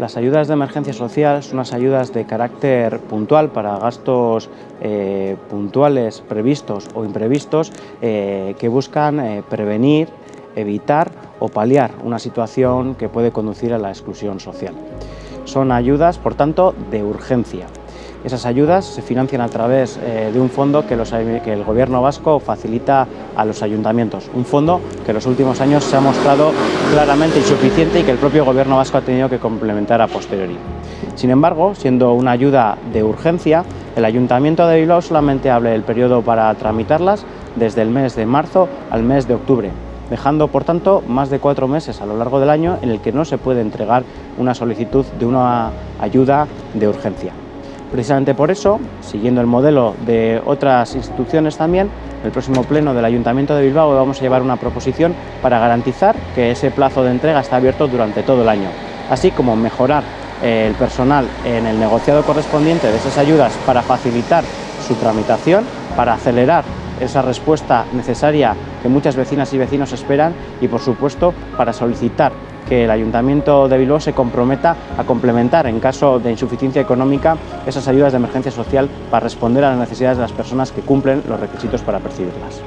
Las ayudas de emergencia social son unas ayudas de carácter puntual para gastos eh, puntuales previstos o imprevistos eh, que buscan eh, prevenir, evitar o paliar una situación que puede conducir a la exclusión social. Son ayudas, por tanto, de urgencia. Esas ayudas se financian a través eh, de un fondo que, el Gobierno vasco facilita a los ayuntamientos, un fondo que en los últimos años se ha mostrado claramente insuficiente y que el propio Gobierno vasco ha tenido que complementar a posteriori. Sin embargo, siendo una ayuda de urgencia, el Ayuntamiento de Bilbao solamente abre el periodo para tramitarlas desde el mes de marzo al mes de octubre, dejando por tanto más de cuatro meses a lo largo del año en el que no se puede entregar una solicitud de una ayuda de urgencia. Precisamente por eso, siguiendo el modelo de otras instituciones también, el próximo pleno del Ayuntamiento de Bilbao vamos a llevar una proposición para garantizar que ese plazo de entrega está abierto durante todo el año, así como mejorar eh, el personal en el negociado correspondiente de esas ayudas para facilitar su tramitación, para acelerar esa respuesta necesaria que muchas vecinas y vecinos esperan y, por supuesto, para solicitar que el Ayuntamiento de Bilbao se comprometa a complementar, en caso de insuficiencia económica, esas ayudas de emergencia social para responder a las necesidades de las personas que cumplen los requisitos para percibirlas.